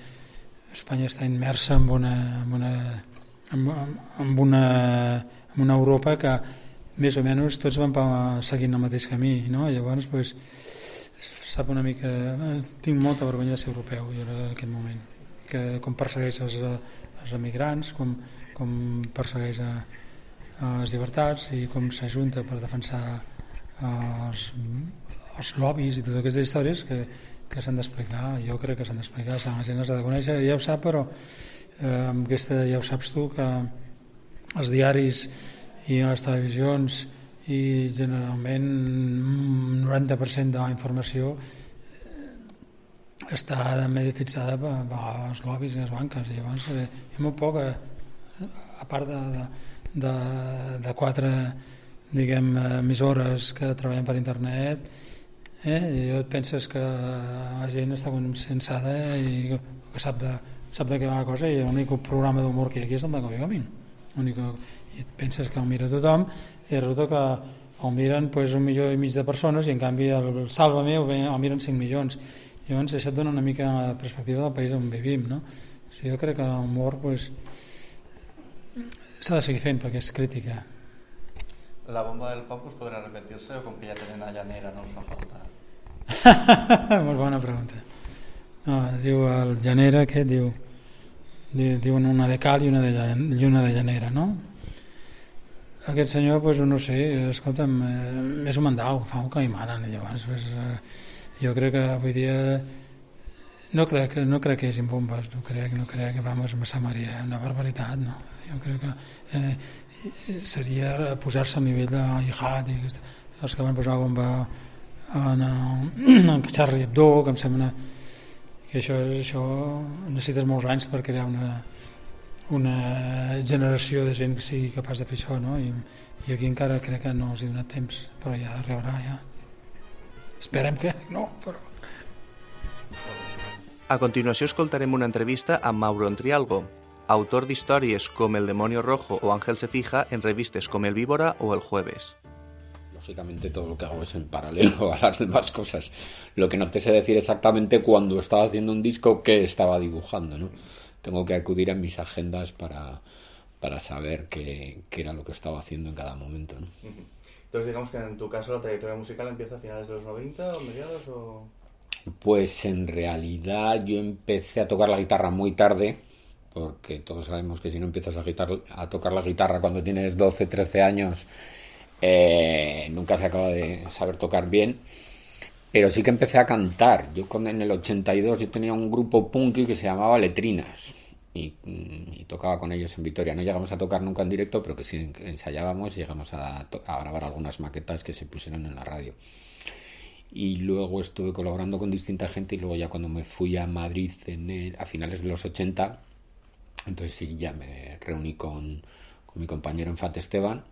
Espanya està immersa en una, en una, en, en una, en una Europa que més o menys tots van seguint el mateix camí, no? Llavors, pues, sap una mica... eh, Tinc molta vergonya de ser europeu jo en aquest moment. Que com persegueix els, els emigrants, com, com persegueix a, a les llibertats i com s'ajunta per defensar els, els lobbies i totes aquestes històries que, que s'han d'explicar. Jo crec que s'han d'explicar, la gent els ha de conèixer, ja ho sap, però eh, amb aquesta ja ho saps tu, que els diaris i les televisions i generalment un 90% de la informació eh, està mediatitzada per, per els lobbies i les banques i llavors eh, hi ha molt poc eh, a part de, de, de, de quatre diguem, emissores que treballen per internet eh? i et penses que la gent està consensada i que sap de, sap de què va la cosa i l'únic programa d'humor que hi ha aquí és el de Goyomin i et penses que el mira tothom i resulta que el miren pues, un milió i mig de persones i en canvi el Salva-me el, miren 5 milions llavors això et dona una mica la perspectiva del país on vivim no? o sigui, jo crec que l'humor pues, s'ha de seguir fent perquè és crítica La bomba del Papus podrà repetir-se o com que ja tenen a llanera no els fa falta? molt bona pregunta no, diu el llanera aquest diu, diu diuen una de cal i una de, i una de llanera no? aquest senyor pues, no sé, escolta'm eh, és un mandau, fa un que hi manen llavors pues, eh, jo crec que avui dia no crec, que- no crec que hi hagi bombes no crec, no crec que vamos a Maria una barbaritat no? Jo crec que eh, seria posar-se al nivell de jihad i els que van posar bomba en, en Charlie Hebdo que em sembla que això, això necessites molts anys per crear una, una generació de gent que sigui capaç de fer això no? I, i aquí encara crec que no els he donat temps però ja arribarà ja esperem que no però A continuació escoltarem una entrevista amb Mauro Entrialgo, autor d'històries com El demonio rojo o Ángel se fija en revistes com El Víbora o El Jueves. Lógicamente todo lo que hago es en paralelo a las demás cosas. Lo que no te sé decir exactamente cuando estaba haciendo un disco qué estaba dibujando, ¿no? Tengo que acudir a mis agendas para, para saber qué, qué era lo que estaba haciendo en cada momento, ¿no? Entonces digamos que en tu caso la trayectoria musical empieza a finales de los 90 o mediados o... Pues en realidad yo empecé a tocar la guitarra muy tarde, porque todos sabemos que si no empiezas a, guitar- a tocar la guitarra cuando tienes 12, 13 años, eh, nunca se acaba de saber tocar bien. Pero sí que empecé a cantar. Yo con, en el 82 yo tenía un grupo punky que se llamaba Letrinas y, mm, y tocaba con ellos en Vitoria. No llegamos a tocar nunca en directo, pero que sí ensayábamos y llegamos a, a grabar algunas maquetas que se pusieron en la radio y luego estuve colaborando con distinta gente y luego ya cuando me fui a Madrid en el- a finales de los 80, entonces sí ya me reuní con, con mi compañero en Fat Esteban,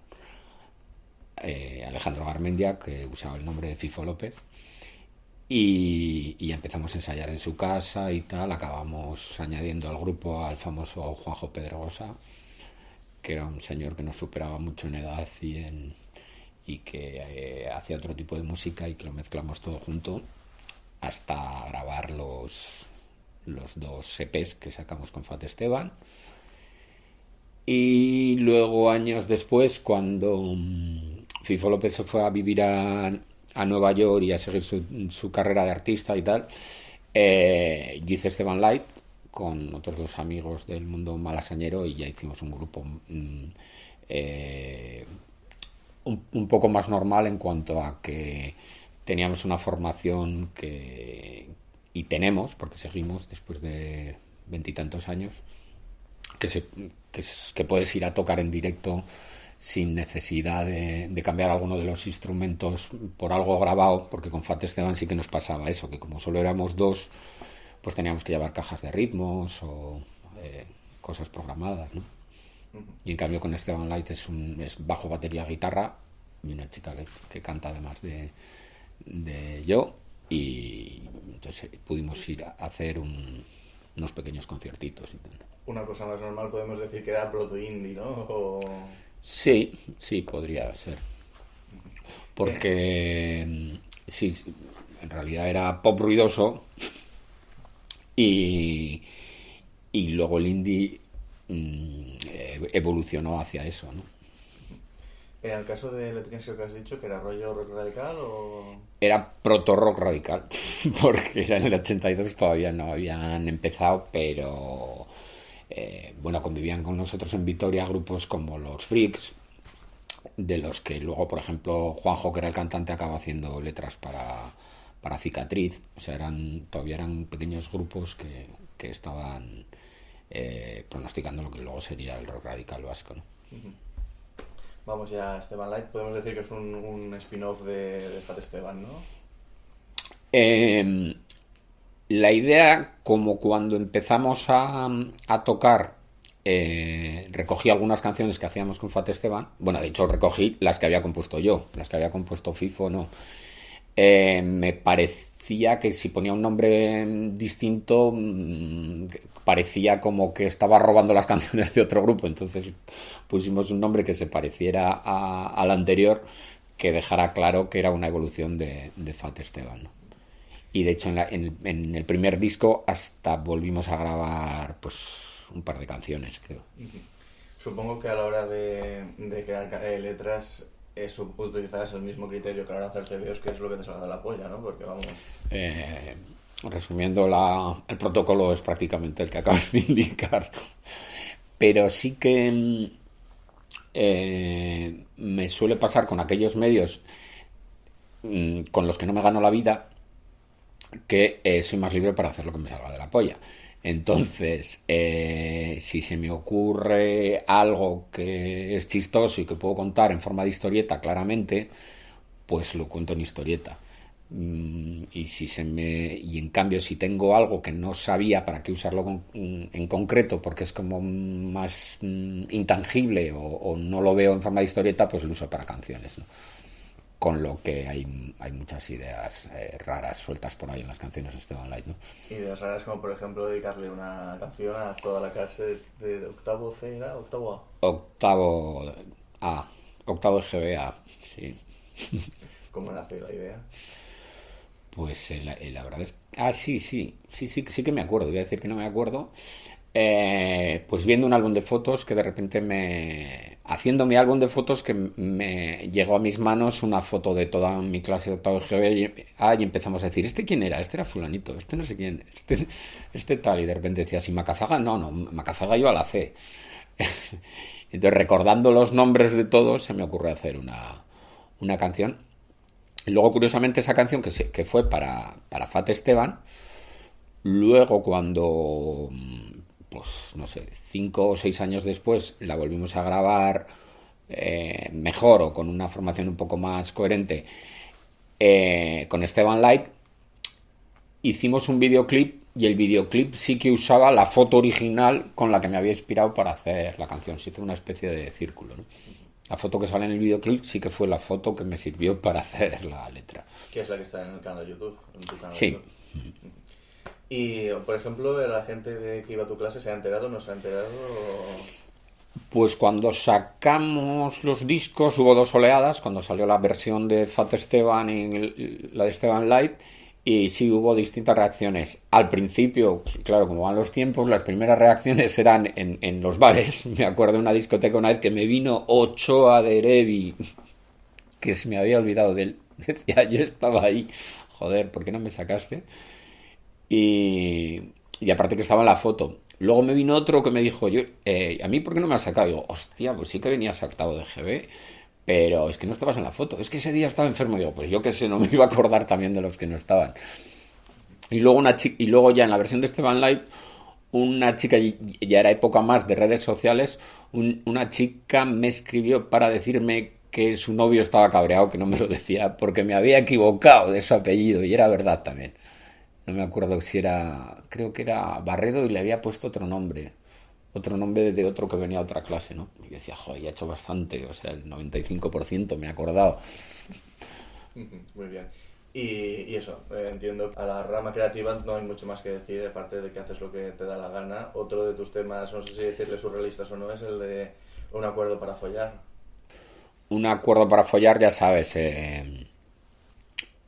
eh, Alejandro Garmendia, que usaba el nombre de Fifo López, y, empezamos a ensayar en su casa y tal, acabamos añadiendo al grupo al famoso Juanjo Pedrosa, que era un señor que nos superaba mucho en edad y en, y que eh, hacía otro tipo de música y que lo mezclamos todo junto hasta grabar los, los dos EPs que sacamos con Fat Esteban. Y luego, años después, cuando mm, Fifo López se fue a vivir a, a Nueva York y a seguir su, su carrera de artista y tal, eh, yo hice Esteban Light con otros dos amigos del mundo malasañero y ya hicimos un grupo mm, eh, un, un poco más normal en cuanto a que teníamos una formación que y tenemos porque seguimos después de veintitantos años que, se, que, que puedes ir a tocar en directo sin necesidad de, de, cambiar alguno de los instrumentos por algo grabado, porque con Fat Esteban sí que nos pasaba eso, que como solo éramos dos, pues teníamos que llevar cajas de ritmos o eh, cosas programadas, ¿no? Y en cambio con Esteban Light es, un, es bajo, batería, guitarra y una chica que, que canta además de, de, yo y entonces pudimos ir a hacer un, unos pequeños conciertitos. Una cosa más normal podemos decir que era proto indie, ¿no? O... Sí, sí, podría ser. Porque sí, en realidad era pop ruidoso y, y luego el indie mmm, evolucionó hacia eso, ¿no? En el caso de Letrinsio que has dicho, que era rollo rock radical o...? Era proto rock radical, porque era en el 82 todavía no habían empezado, pero eh, bueno, convivían con nosotros en Vitoria grupos como los Freaks, de los que luego, por ejemplo, Juanjo, que era el cantante, acaba haciendo letras para, para Cicatriz. O sea, eran, todavía eran pequeños grupos que, que estaban eh, pronosticando lo que luego sería el rock radical vasco. ¿no? Uh -huh. Vamos ya a Esteban Light, podemos decir que es un, spin-off de, Fat Esteban, ¿no? Eh, la idea, como cuando empezamos a, tocar, eh, recogí algunas canciones que hacíamos con Fat Esteban. Bueno, de hecho, recogí las que había compuesto yo, las que había compuesto FIFO, no. Eh, me parecía que si ponía un nombre distinto, mmm, parecía como que estaba robando las canciones de otro grupo. Entonces pusimos un nombre que se pareciera al anterior, que dejara claro que era una evolución de, de Fat Esteban. ¿no? Y de hecho en, la, en, en, el primer disco hasta volvimos a grabar pues un par de canciones, creo. Supongo que a la hora de, de crear eh, letras utilizarás el mismo criterio que a la hora de hacer TVOs, que es lo que te salga de la polla, ¿no? Porque vamos... Eh, resumiendo, la, el protocolo es prácticamente el que acabas de indicar. Pero sí que eh, me suele pasar con aquellos medios mmm, con los que no me gano la vida que eh, soy más libre para hacer lo que me salga de la polla. Entonces, eh, si se me ocurre algo que es chistoso y que puedo contar en forma de historieta claramente, pues lo cuento en historieta. Mm, y si se me y en cambio si tengo algo que no sabía para qué usarlo con, en concreto porque es como más mm, intangible o, o, no lo veo en forma de historieta pues lo uso para canciones ¿no? Con lo que hay, hay muchas ideas eh, raras sueltas por ahí en las canciones de Esteban Light. ¿no? Ideas raras como por ejemplo dedicarle una canción a toda la clase de, de octavo C, ¿era? ¿Octavo A? Octavo A, octavo GBA, sí. ¿Cómo nace la idea? Pues eh, la, eh, la, verdad es... Ah, sí, sí, sí, sí, sí que me acuerdo, voy a decir que no me acuerdo. Eh, pues viendo un álbum de fotos que de repente me... Haciendo mi álbum de fotos que me llegó a mis manos una foto de toda mi clase de octavo GB y, ah, y empezamos a decir, ¿este quién era? Este era fulanito, este no sé quién, este, este tal. Y de repente decía, ¿si Macazaga? No, no, Macazaga iba a la C. Entonces recordando los nombres de todos se me ocurre hacer una, una canción. Y luego curiosamente esa canción que, que fue para, para Fat Esteban, luego cuando pues no sé, cinco o seis años después la volvimos a grabar eh, mejor o con una formación un poco más coherente eh, con Esteban Light, hicimos un videoclip y el videoclip sí que usaba la foto original con la que me había inspirado para hacer la canción. Se hizo una especie de círculo. ¿no? La foto que sale en el videoclip sí que fue la foto que me sirvió para hacer la letra. ¿Qué es la que está en el canal de YouTube? En tu canal sí. De YouTube? Y, por ejemplo, la gente de que iba a tu clase se ha enterado, no se ha enterado. Pues cuando sacamos los discos hubo dos oleadas, cuando salió la versión de Fat Esteban y la de Esteban Light, y sí hubo distintas reacciones. Al principio, claro, como van los tiempos, las primeras reacciones eran en, en los bares. Me acuerdo de una discoteca una vez que me vino Ochoa de Erevi, que se me había olvidado de él. Decía, yo estaba ahí, joder, ¿por qué no me sacaste? Y, aparte que estaba en la foto. Luego me vino otro que me dijo, yo, eh, ¿a mí por qué no me has sacado? Digo, hostia, pues sí que venías octavo de GB, pero es que no estabas en la foto. Es que ese día estaba enfermo. Digo, pues yo que sé, no me iba a acordar también de los que no estaban. Y luego, una y luego ya en la versión de Esteban Live una chica, ya era época más de redes sociales, una chica me escribió para decirme que su novio estaba cabreado, que no me lo decía, porque me había equivocado de su apellido, y era verdad también. No me acuerdo si era, creo que era Barredo y le había puesto otro nombre, otro nombre de otro que venía a otra clase, ¿no? Y decía, joder, ya he hecho bastante, o sea, el 95% me he acordado. Muy bien. Y, eso, eh, entiendo, a la rama creativa no hay mucho más que decir, aparte de que haces lo que te da la gana. Otro de tus temas, no sé si decirle surrealistas o no, es el de un acuerdo para follar. Un acuerdo para follar, ya sabes, eh,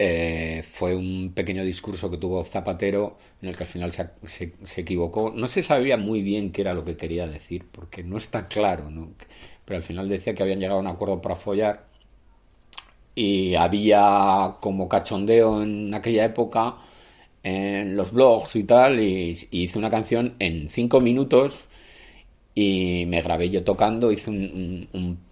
eh, fue un pequeño discurso que tuvo Zapatero en el que al final se, equivocó. No se sabía muy bien qué era lo que quería decir, porque no está claro, ¿no? pero al final decía que habían llegado a un acuerdo para follar y había como cachondeo en aquella época en los blogs y tal y, hice una canción en cinco minutos y me grabé yo tocando, hice un, proto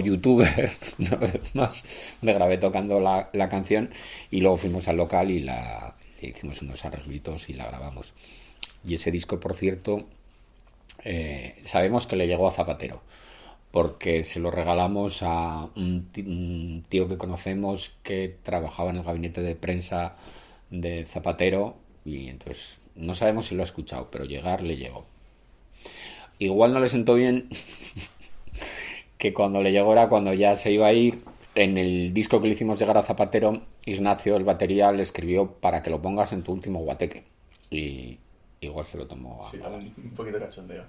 youtuber una vez más, me grabé tocando la, canción y luego fuimos al local y la hicimos unos arreglitos y la grabamos. Y ese disco, por cierto, eh, sabemos que le llegó a Zapatero porque se lo regalamos a un tío que conocemos que trabajaba en el gabinete de prensa de Zapatero y entonces no sabemos si lo ha escuchado, pero llegar le llegó. Igual no le sentó bien que cuando le llegó era cuando ya se iba a ir. En el disco que le hicimos llegar a Zapatero, Ignacio, el batería, le escribió para que lo pongas en tu último guateque. Y igual se lo tomó a... Sí, un poquito cachondeo.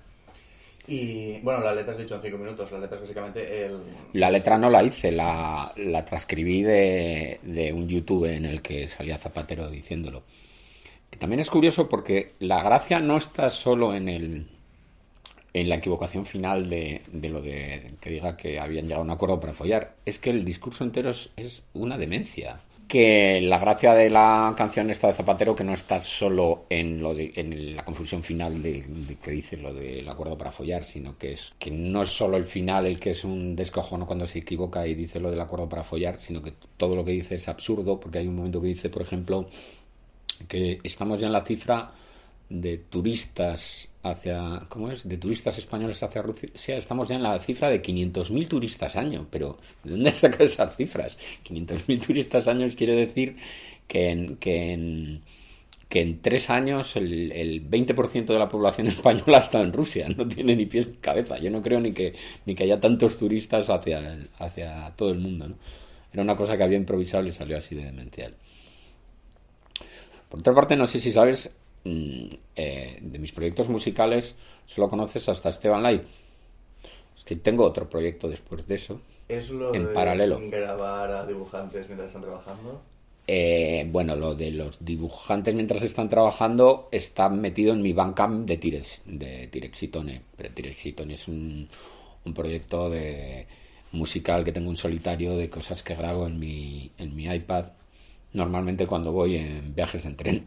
Y bueno, la letra has dicho en cinco minutos, la letra es básicamente el... La letra no la hice, la, la transcribí de, de, un YouTube en el que salía Zapatero diciéndolo. Que también es curioso porque la gracia no está solo en el en la equivocación final de, de lo de que diga que habían llegado a un acuerdo para follar, es que el discurso entero es, una demencia. Que la gracia de la canción esta de Zapatero que no está solo en de, la confusión final de, que dice lo del acuerdo para follar, sino que es que no es solo el final el que es un descojono cuando se equivoca y dice lo del acuerdo para follar, sino que todo lo que dice es absurdo, porque hay un momento que dice, por ejemplo, que estamos ya en la cifra de turistas hacia, ¿cómo es? De turistas españoles hacia Rusia, estamos ya en la cifra de 500.000 turistas año, pero ¿de dónde sacas esas cifras? 500.000 turistas años quiere decir que en, que en, que en tres años el, el 20% de la población española está en Rusia, no tiene ni pies ni cabeza. Yo no creo ni que, ni que haya tantos turistas hacia, hacia todo el mundo. ¿no? Era una cosa que había improvisado y salió así de demencial. Por otra parte, no sé si sabes, eh, de mis proyectos musicales solo conoces hasta Esteban Light. Es que tengo otro proyecto después de eso. ¿Es lo en de paralelo. grabar a dibujantes mientras están trabajando? Eh, bueno, lo de los dibujantes mientras están trabajando está metido en mi Bandcamp de, Tires, de Tirexitone. Pero Tirexitone es un, un proyecto de musical que tengo un solitario de cosas que grabo en mi, en mi iPad normalmente cuando voy en viajes en tren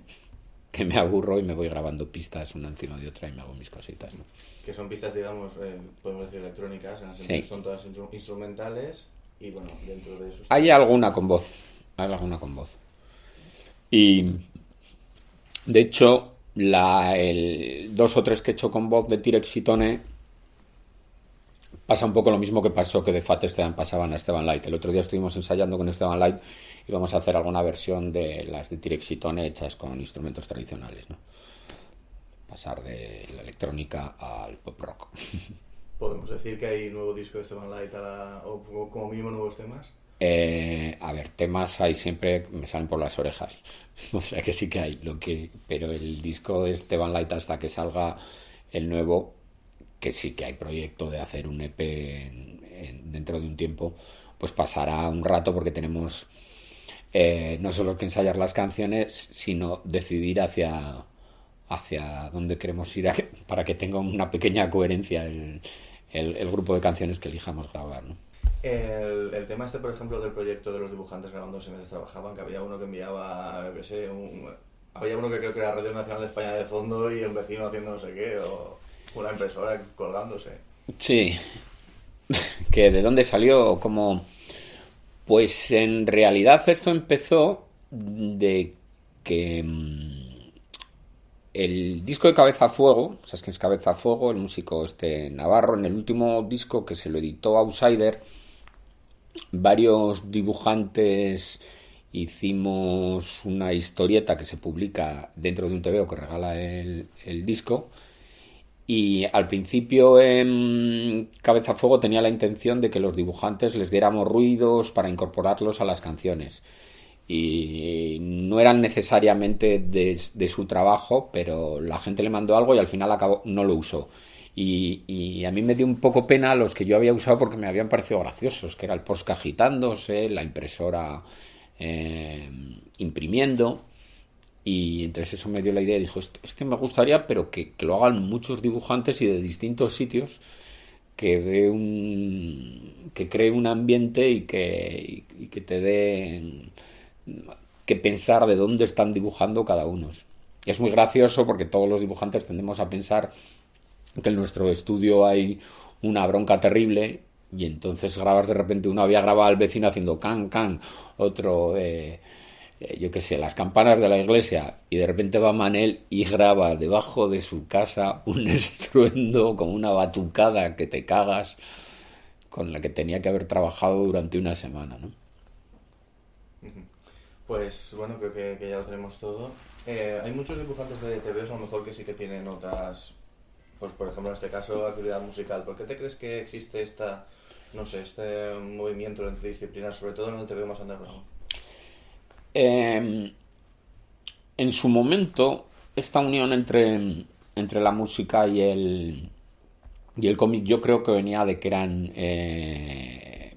que me aburro y me voy grabando pistas una encima de otra y me hago mis cositas. ¿no? Que son pistas, digamos, eh, podemos decir electrónicas, en el sentido son todas instrumentales y bueno, dentro de eso... Hay alguna con voz, hay alguna con voz. Y de hecho, la, el, dos o tres que he hecho con voz de T-Rex pasa un poco lo mismo que pasó que de Fat Esteban pasaban a Esteban Light. El otro día estuvimos ensayando con Esteban Light y vamos a hacer alguna versión de las de Tirexitone hechas con instrumentos tradicionales, ¿no? Pasar de la electrónica al pop rock. ¿Podemos decir que hay nuevo disco de Esteban Light o como mínimo nuevos temas? Eh, a ver, temas hay siempre, me salen por las orejas. o sea que sí que hay, lo que, pero el disco de Esteban Light hasta que salga el nuevo, que sí que hay proyecto de hacer un EP dentro de un tiempo, pues pasará un rato porque tenemos eh, no solo que ensayar las canciones, sino decidir hacia, hacia dónde queremos ir para que tenga una pequeña coherencia el, el, grupo de canciones que elijamos grabar. ¿no? El, el, tema este, por ejemplo, del proyecto de los dibujantes grabándose mientras trabajaban, que había uno que enviaba, qué sé, un, había uno que creo que era Radio Nacional de España de fondo y el vecino haciendo no sé qué, o una impresora colgándose. Sí. que ¿De dónde salió? ¿Cómo...? Pues en realidad esto empezó de que mm, el disco de Cabeza a Fuego, ¿sabes quién es Cabeza a Fuego? El músico este Navarro, en el último disco que se lo editó Outsider, varios dibujantes hicimos una historieta que se publica dentro de un TVO que regala el, disco. Y al principio en Cabeza Fuego tenía la intención de que los dibujantes les diéramos ruidos para incorporarlos a las canciones. Y no eran necesariamente de, su trabajo, pero la gente le mandó algo y al final acabó, no lo usó. Y, a mí me dio un poco pena los que yo había usado porque me habían parecido graciosos, que era el post agitándose, la impresora eh, imprimiendo. Y entonces eso me dio la idea. Dijo, este, este me gustaría, pero que, lo hagan muchos dibujantes y de distintos sitios, que dé un que cree un ambiente y que, y que te dé que pensar de dónde están dibujando cada uno. Es muy gracioso porque todos los dibujantes tendemos a pensar que en nuestro estudio hay una bronca terrible y entonces grabas de repente uno había grabado al vecino haciendo can can otro eh, yo qué sé las campanas de la iglesia y de repente va Manel y graba debajo de su casa un estruendo como una batucada que te cagas con la que tenía que haber trabajado durante una semana ¿no? Pues bueno, creo que, ya lo tenemos todo. Eh, hay muchos dibujantes de TVs a lo mejor que sí que tienen otras pues por ejemplo en este caso actividad musical. ¿Por qué te crees que existe esta, no sé, este movimiento entre disciplinas, sobre todo en el TV más underground? Eh, en su momento, esta unión entre, entre la música y el, y el cómic yo creo que venía de que eran eh,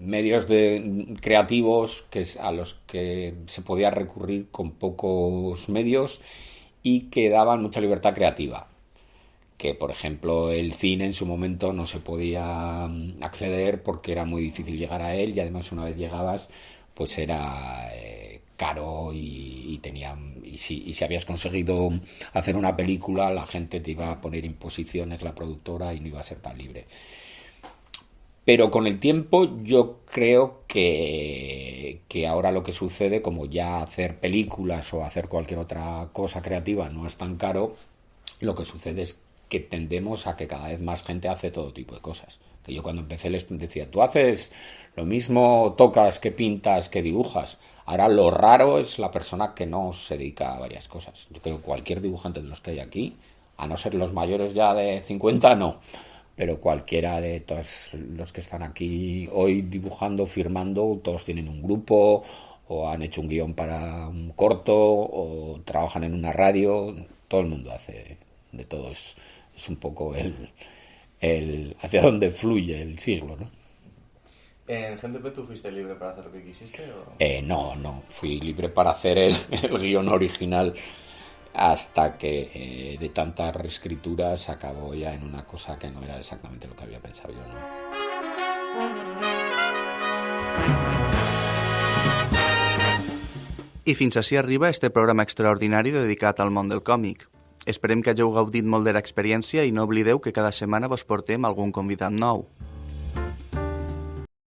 medios creativos que, a los que se podía recurrir con pocos medios y que daban mucha libertad creativa. Que por ejemplo el cine en su momento no se podía mm, acceder porque era muy difícil llegar a él y además una vez llegabas pues era eh, caro y, tenía y si, y si habías conseguido hacer una película la gente te iba a poner imposiciones la productora y no iba a ser tan libre pero con el tiempo yo creo que, que ahora lo que sucede como ya hacer películas o hacer cualquier otra cosa creativa no es tan caro lo que sucede es que tendemos a que cada vez más gente hace todo tipo de cosas. Que yo cuando empecé les decía, tú haces lo mismo, tocas, que pintas, que dibujas. Ahora lo raro es la persona que no se dedica a varias cosas. Yo creo que cualquier dibujante de los que hay aquí, a no ser los mayores ya de 50, no. Pero cualquiera de todos los que están aquí hoy dibujando, firmando, todos tienen un grupo o han hecho un guion para un corto o trabajan en una radio. Todo el mundo hace de todo es un poco el, el hacia dónde fluye el siglo, ¿no? ¿En GenteP tú fuiste libre para hacer lo que quisiste? Eh, no, no, fui libre para hacer el, el guion original hasta que eh, de tantas reescrituras acabó ya en una cosa que no era exactamente lo que había pensado yo. ¿no? I fins així arriba este programa extraordinari dedicat al món del còmic. Esperem que hagueu gaudit molt de l'experiència i no oblideu que cada setmana vos portem algun convidat nou.